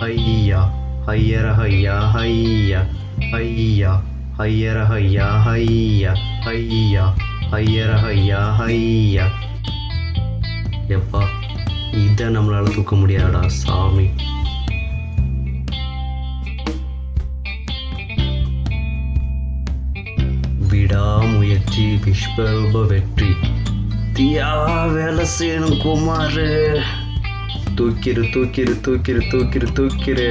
ஐயா ஐயர ஐயா ஐயா ஐயா ஐயர ஐயா ஐயா ஐயா ஐயர ஐயா ஐயா எப்பா இதை நம்மளால தூக்க முடியாதடா சாமி. விடாமுயற்சி விஸ்வரூப வெற்றி. தீயா வேலை செய்யணும் குமாரு. தூக்கிரு தூக்கிரு தூக்கிரு தூக்கிரு தூக்கிரு.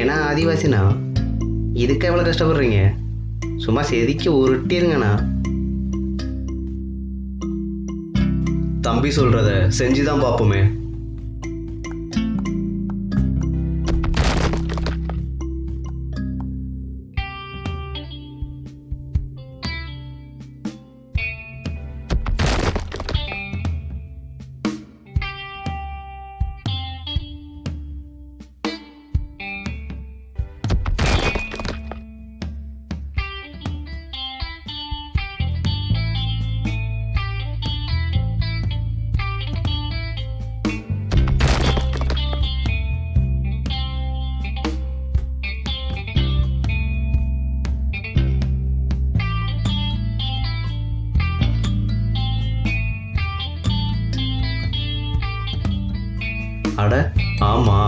ஏன்னா ஆதிவாசிண்ணா இதுக்கு எவ்வளோ கஷ்டப்படுறீங்க? சும்மா செதுக்கி உருட்டிருங்கண்ணா. தம்பி சொல்றத செஞ்சுதான் பார்ப்போமே. அட ஆமா.